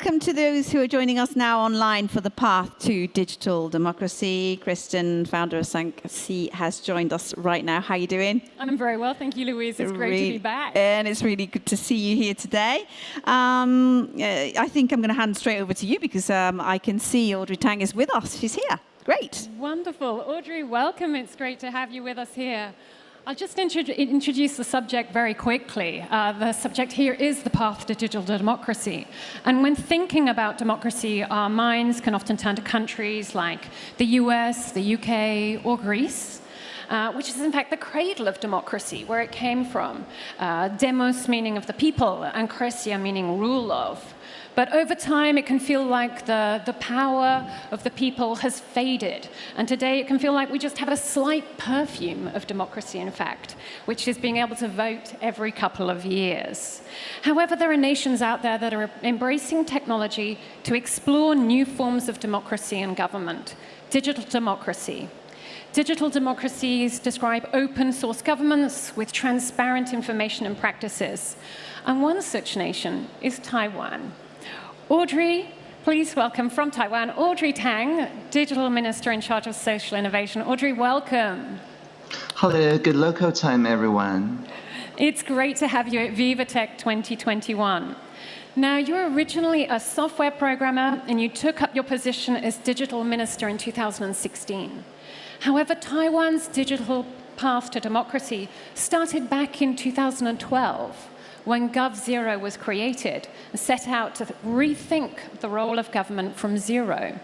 welcome to those who are joining us now online for the path to digital democracy. Kristen, founder of Sanxi, has joined us right now. How are you doing? I'm very well, thank you, Louise. It's great to be back. And it's really good to see you here today. Um, uh, I think I'm going to hand straight over to you because um, I can see Audrey Tang is with us. She's here. Great. Wonderful. Audrey, welcome. It's great to have you with us here. I'll just introduce the subject very quickly. Uh, the subject here is the path to digital democracy. And when thinking about democracy, our minds can often turn to countries like the US, the UK, or Greece. Uh, which is in fact the cradle of democracy, where it came from. Uh, demos meaning of the people, and krasia meaning rule of. But over time, it can feel like the, the power of the people has faded. And today, it can feel like we just have a slight perfume of democracy, in fact, which is being able to vote every couple of years. However, there are nations out there that are embracing technology to explore new forms of democracy and government. Digital democracy, Digital democracies describe open source governments with transparent information and practices. And one such nation is Taiwan. Audrey, please welcome from Taiwan, Audrey Tang, Digital Minister in charge of social innovation. Audrey, welcome. Hello, good local time, everyone. It's great to have you at VivaTech 2021. Now, you were originally a software programmer and you took up your position as digital minister in 2016. However, Taiwan's digital path to democracy started back in 2012 when GovZero was created, set out to rethink the role of government from zero.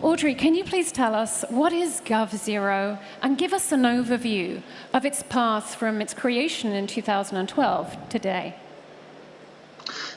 Audrey, can you please tell us what is GovZero and give us an overview of its path from its creation in 2012 today?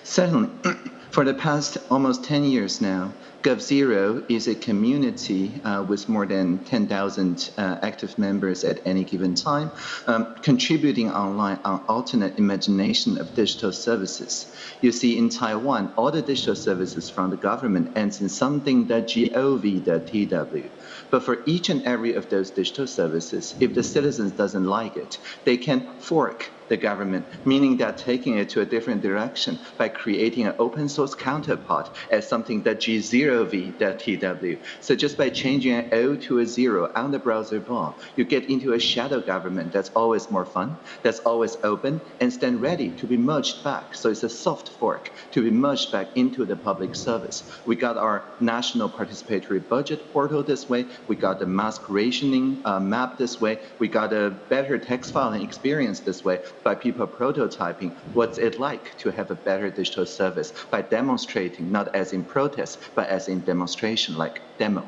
Certainly. For the past almost 10 years now, GovZero is a community uh, with more than 10,000 uh, active members at any given time, um, contributing online on alternate imagination of digital services. You see, in Taiwan, all the digital services from the government ends in something.gov.tw. But for each and every of those digital services, if the citizens doesn't like it, they can fork the government, meaning that taking it to a different direction by creating an open source counterpart as something that G0v.tw. So just by changing an O to a zero on the browser bar, you get into a shadow government that's always more fun, that's always open, and stand ready to be merged back. So it's a soft fork to be merged back into the public service. We got our national participatory budget portal this way. We got the mask rationing uh, map this way. We got a better text filing experience this way by people prototyping what's it like to have a better digital service by demonstrating, not as in protest, but as in demonstration, like demo.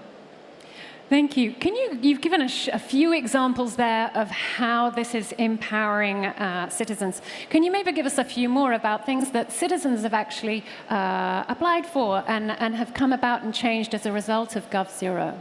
Thank you. Can you, you've given a, a, few examples there of how this is empowering uh, citizens. Can you maybe give us a few more about things that citizens have actually uh, applied for and, and have come about and changed as a result of GovZero?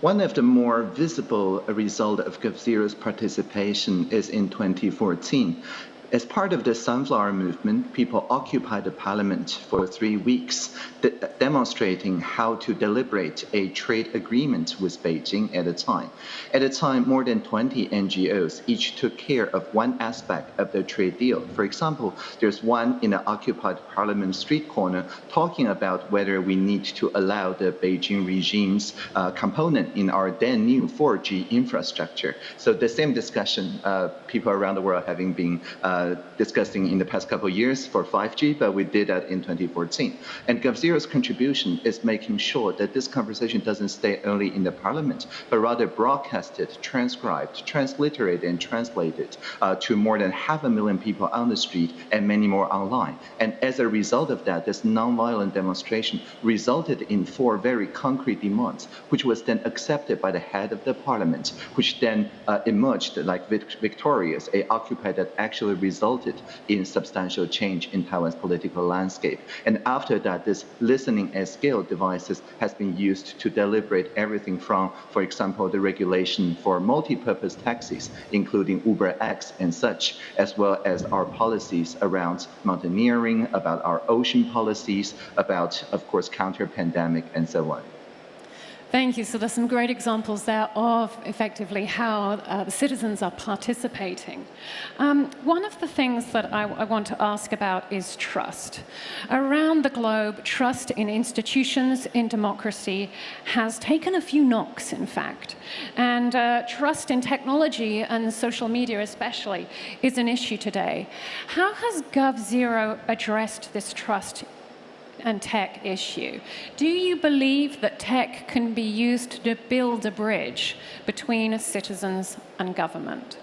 One of the more visible result of GovZero's participation is in 2014. As part of the Sunflower Movement, people occupied the parliament for three weeks, de demonstrating how to deliberate a trade agreement with Beijing at a time. At a time, more than 20 NGOs each took care of one aspect of the trade deal. For example, there's one in the occupied parliament street corner talking about whether we need to allow the Beijing regime's uh, component in our then new 4G infrastructure. So the same discussion, uh, people around the world having been uh, uh, discussing in the past couple of years for 5G, but we did that in 2014. And GovZero's contribution is making sure that this conversation doesn't stay only in the parliament, but rather broadcasted, transcribed, transliterated, and translated uh, to more than half a million people on the street and many more online. And as a result of that, this nonviolent demonstration resulted in four very concrete demands, which was then accepted by the head of the parliament, which then uh, emerged like victorious, a occupy that actually resulted in substantial change in Taiwan's political landscape. And after that, this listening at scale devices has been used to deliberate everything from, for example, the regulation for multi-purpose taxis, including Uber X and such, as well as our policies around mountaineering, about our ocean policies, about, of course, counter-pandemic, and so on. Thank you. So there's some great examples there of effectively how uh, the citizens are participating. Um, one of the things that I, I, want to ask about is trust. Around the globe, trust in institutions, in democracy, has taken a few knocks, in fact. And uh, trust in technology and social media especially is an issue today. How has GovZero addressed this trust and tech issue. Do you believe that tech can be used to build a bridge between citizens and government?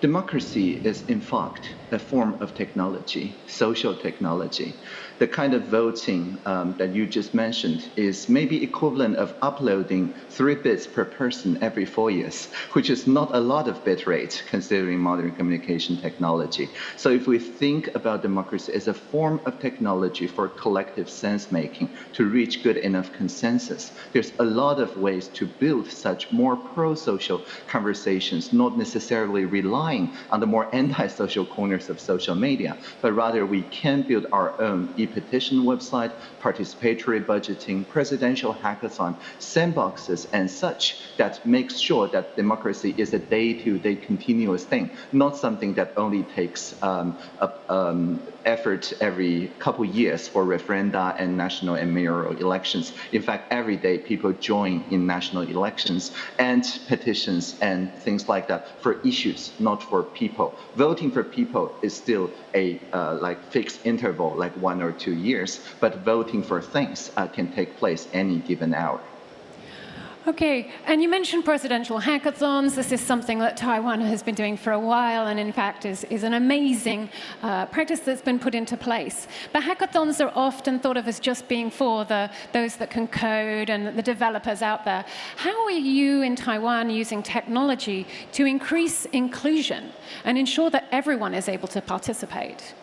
Democracy is, in fact, a form of technology, social technology the kind of voting um, that you just mentioned is maybe equivalent of uploading three bits per person every four years, which is not a lot of bit rate considering modern communication technology. So if we think about democracy as a form of technology for collective sense making to reach good enough consensus, there's a lot of ways to build such more pro-social conversations, not necessarily relying on the more anti-social corners of social media, but rather we can build our own e-petition website, participatory budgeting, presidential hackathon, sandboxes, and such that makes sure that democracy is a day-to-day -day continuous thing, not something that only takes um, a, um, effort every couple years for referenda and national and mayoral elections. In fact, every day people join in national elections and petitions and things like that for issues, not for people. Voting for people is still a uh, like fixed interval, like one or two years, but voting for things uh, can take place any given hour. Okay, and you mentioned presidential hackathons. This is something that Taiwan has been doing for a while and in fact is, is an amazing uh, practice that's been put into place. But hackathons are often thought of as just being for the, those that can code and the developers out there. How are you in Taiwan using technology to increase inclusion and ensure that everyone is able to participate?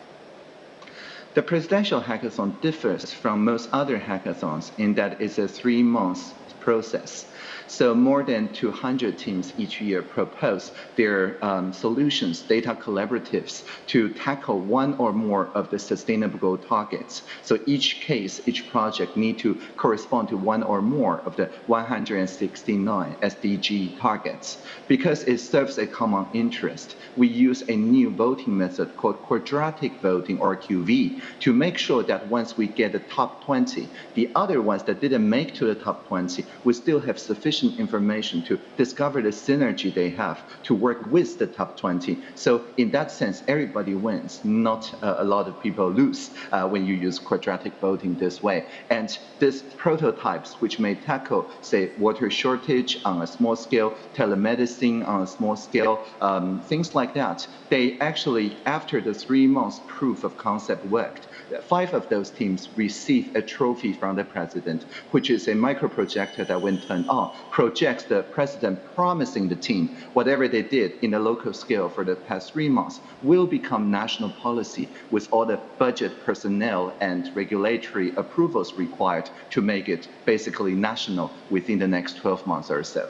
The presidential hackathon differs from most other hackathons in that it's a three-month process. So more than 200 teams each year propose their um, solutions, data collaboratives, to tackle one or more of the sustainable targets. So each case, each project need to correspond to one or more of the 169 SDG targets. Because it serves a common interest, we use a new voting method called quadratic voting or QV to make sure that once we get the top 20, the other ones that didn't make to the top 20, we still have sufficient information to discover the synergy they have to work with the top 20. So in that sense, everybody wins, not uh, a lot of people lose uh, when you use quadratic voting this way. And these prototypes, which may tackle, say, water shortage on a small scale, telemedicine on a small scale, um, things like that, they actually, after the three months proof of concept worked, five of those teams received a trophy from the president, which is a micro projector that when turned on, projects the president promising the team whatever they did in the local scale for the past three months will become national policy with all the budget personnel and regulatory approvals required to make it basically national within the next 12 months or so.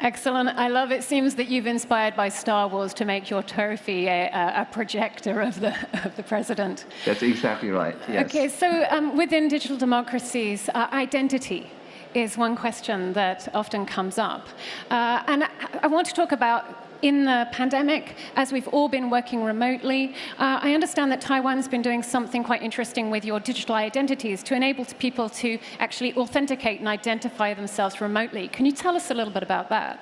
Excellent. I love it. Seems that you've inspired by Star Wars to make your trophy a, a projector of the, of the president. That's exactly right, yes. Okay, so um, within digital democracies, uh, identity is one question that often comes up. Uh, and I want to talk about in the pandemic, as we've all been working remotely, uh, I understand that Taiwan's been doing something quite interesting with your digital identities to enable people to actually authenticate and identify themselves remotely. Can you tell us a little bit about that?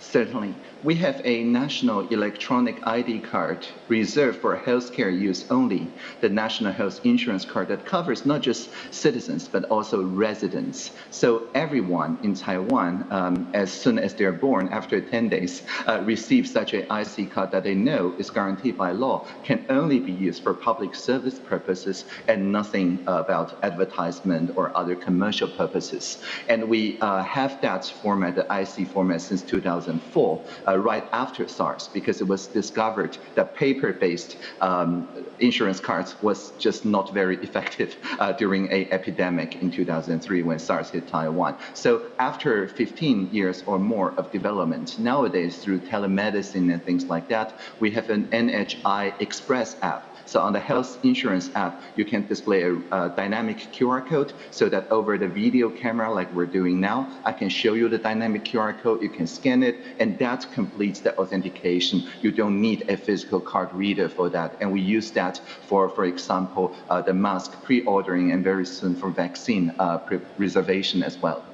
Certainly. We have a national electronic ID card reserved for healthcare use only, the national health insurance card that covers not just citizens, but also residents. So everyone in Taiwan, um, as soon as they're born, after 10 days, uh, receive such an IC card that they know is guaranteed by law, can only be used for public service purposes and nothing about advertisement or other commercial purposes. And we uh, have that format, the IC format, since 2004. Uh, uh, right after SARS because it was discovered that paper-based um, insurance cards was just not very effective uh, during a epidemic in 2003 when SARS hit Taiwan. So after 15 years or more of development, nowadays through telemedicine and things like that, we have an NHI Express app So on the health insurance app, you can display a, a dynamic QR code so that over the video camera, like we're doing now, I can show you the dynamic QR code, you can scan it, and that completes the authentication. You don't need a physical card reader for that. And we use that for, for example, uh, the mask pre-ordering and very soon for vaccine uh, reservation as well.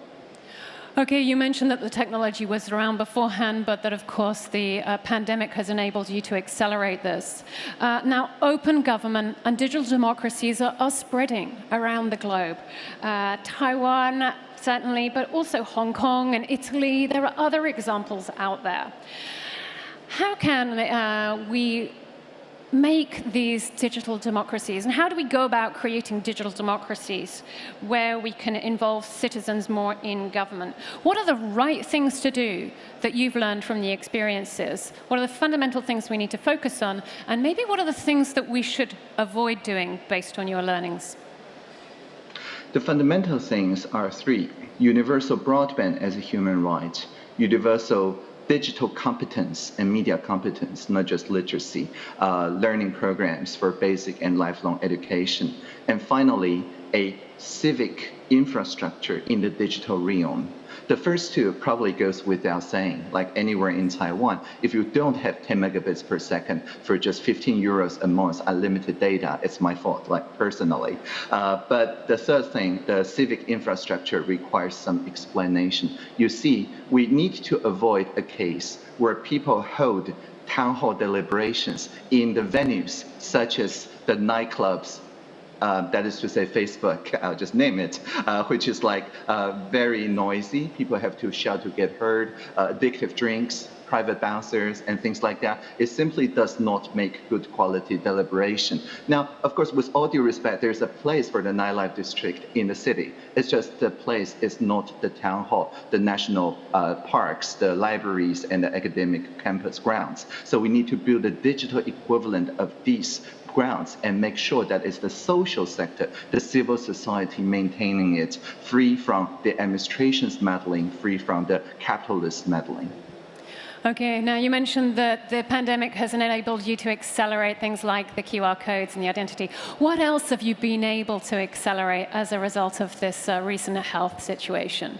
Okay, you mentioned that the technology was around beforehand, but that, of course, the uh, pandemic has enabled you to accelerate this. Uh, now, open government and digital democracies are, are spreading around the globe. Uh, Taiwan, certainly, but also Hong Kong and Italy. There are other examples out there. How can uh, we make these digital democracies? And how do we go about creating digital democracies where we can involve citizens more in government? What are the right things to do that you've learned from the experiences? What are the fundamental things we need to focus on? And maybe what are the things that we should avoid doing based on your learnings? The fundamental things are three. Universal broadband as a human right, universal digital competence and media competence, not just literacy, uh, learning programs for basic and lifelong education, and finally, a civic infrastructure in the digital realm. The first two probably goes without saying, like anywhere in Taiwan, if you don't have 10 megabits per second for just 15 euros a month unlimited data, it's my fault, like personally. Uh, but the third thing, the civic infrastructure requires some explanation. You see, we need to avoid a case where people hold town hall deliberations in the venues such as the nightclubs uh, that is to say Facebook, I'll just name it, uh, which is like uh, very noisy. People have to shout to get heard, uh, addictive drinks, private bouncers, and things like that. It simply does not make good quality deliberation. Now, of course, with all due respect, there's a place for the nightlife district in the city. It's just the place is not the town hall, the national uh, parks, the libraries, and the academic campus grounds. So we need to build a digital equivalent of these grounds and make sure that it's the social sector, the civil society maintaining it free from the administration's meddling, free from the capitalist meddling. Okay, now you mentioned that the pandemic has enabled you to accelerate things like the QR codes and the identity. What else have you been able to accelerate as a result of this uh, recent health situation?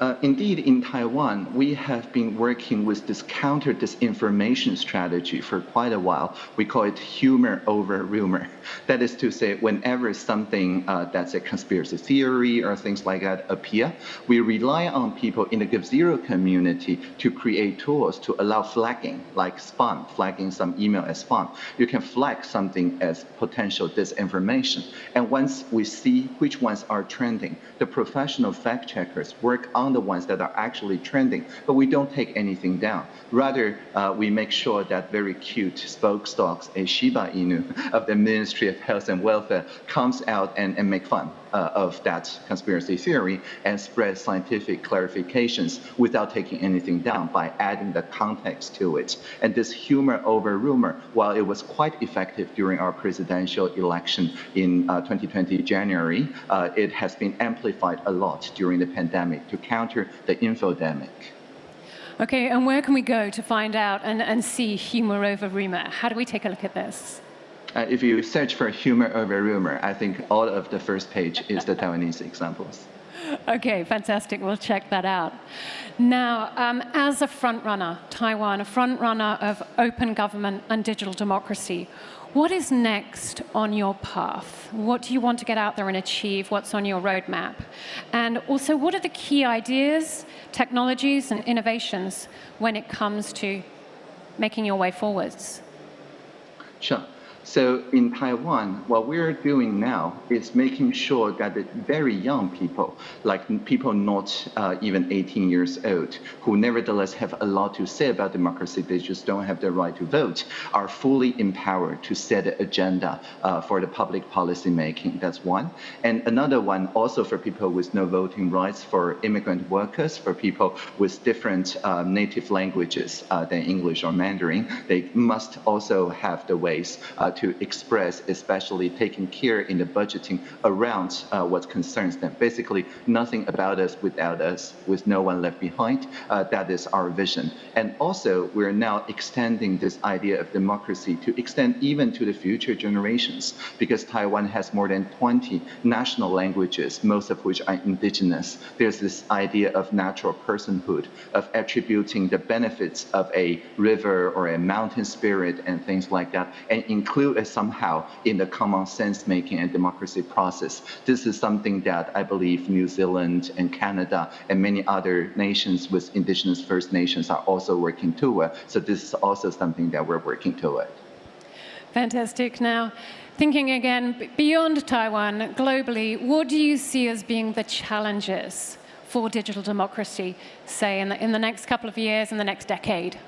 Uh, indeed, in Taiwan, we have been working with this counter disinformation strategy for quite a while. We call it humor over rumor. That is to say, whenever something uh, that's a conspiracy theory or things like that appear, we rely on people in the GovZero community to create tools to allow flagging, like spam, flagging some email as spam. You can flag something as potential disinformation. And once we see which ones are trending, the professional fact checkers work on the ones that are actually trending, but we don't take anything down. Rather, uh, we make sure that very cute spoke stocks, a Shiba Inu of the Ministry of Health and Welfare, comes out and, and make fun uh, of that conspiracy theory and spread scientific clarifications without taking anything down by adding the context to it. And this humor over rumor, while it was quite effective during our presidential election in uh, 2020 January, uh, it has been amplified a lot during the pandemic to counter the infodemic. Okay, and where can we go to find out and, and see humor over rumor? How do we take a look at this? Uh, if you search for humor over rumor, I think all of the first page is the Taiwanese examples. Okay, fantastic. We'll check that out. Now, um, as a frontrunner, Taiwan, a frontrunner of open government and digital democracy, what is next on your path? What do you want to get out there and achieve? What's on your roadmap? And also, what are the key ideas, technologies, and innovations when it comes to making your way forwards? Sure. So in Taiwan, what we're doing now is making sure that the very young people, like people not uh, even 18 years old, who nevertheless have a lot to say about democracy, they just don't have the right to vote, are fully empowered to set the agenda uh, for the public policy making. That's one. And another one also for people with no voting rights, for immigrant workers, for people with different uh, native languages uh, than English or Mandarin, they must also have the ways uh, to express, especially taking care in the budgeting around uh, what concerns them. Basically, nothing about us without us, with no one left behind. Uh, that is our vision. And also, we're now extending this idea of democracy to extend even to the future generations, because Taiwan has more than 20 national languages, most of which are indigenous. There's this idea of natural personhood, of attributing the benefits of a river or a mountain spirit and things like that, and include it somehow in the common sense making and democracy process. This is something that I believe New Zealand and Canada and many other nations with indigenous First Nations are also working toward. So this is also something that we're working toward. Fantastic. Now, thinking again beyond Taiwan, globally, what do you see as being the challenges for digital democracy, say, in the, in the next couple of years, in the next decade?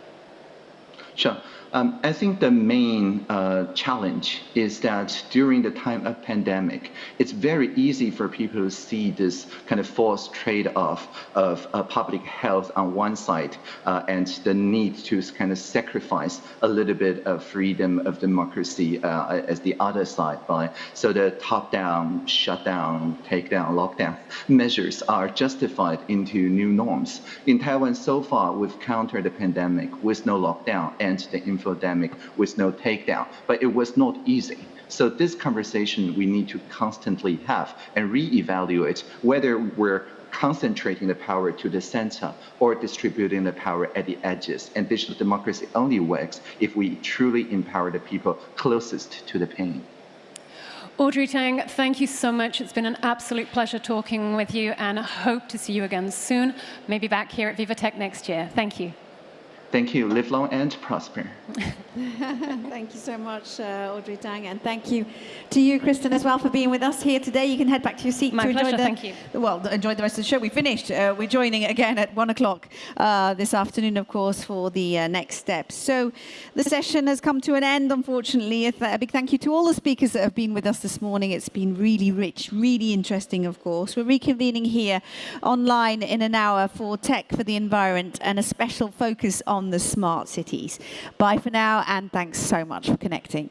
Sure. Um, I think the main uh, challenge is that during the time of pandemic, it's very easy for people to see this kind of false trade-off of uh, public health on one side uh, and the need to kind of sacrifice a little bit of freedom of democracy uh, as the other side. By so the top-down, shutdown, take-down, lockdown measures are justified into new norms. In Taiwan, so far, we've countered the pandemic with no lockdown and the infodemic with no takedown. But it was not easy. So this conversation we need to constantly have and reevaluate whether we're concentrating the power to the center or distributing the power at the edges. And digital democracy only works if we truly empower the people closest to the pain. Audrey Tang, thank you so much. It's been an absolute pleasure talking with you and hope to see you again soon, maybe back here at VivaTech next year. Thank you. Thank you. Live long and prosper. thank you so much, uh, Audrey Tang, and thank you to you, Kristen, as well, for being with us here today. You can head back to your seat My to pleasure, enjoy the, thank you. Well, enjoy the rest of the show. We finished. Uh, we're joining again at one o'clock uh, this afternoon, of course, for the uh, next steps. So the session has come to an end, unfortunately. A big thank you to all the speakers that have been with us this morning. It's been really rich, really interesting, of course. We're reconvening here online in an hour for Tech for the Environment and a special focus on the smart cities. Bye for now, and thanks so much for connecting.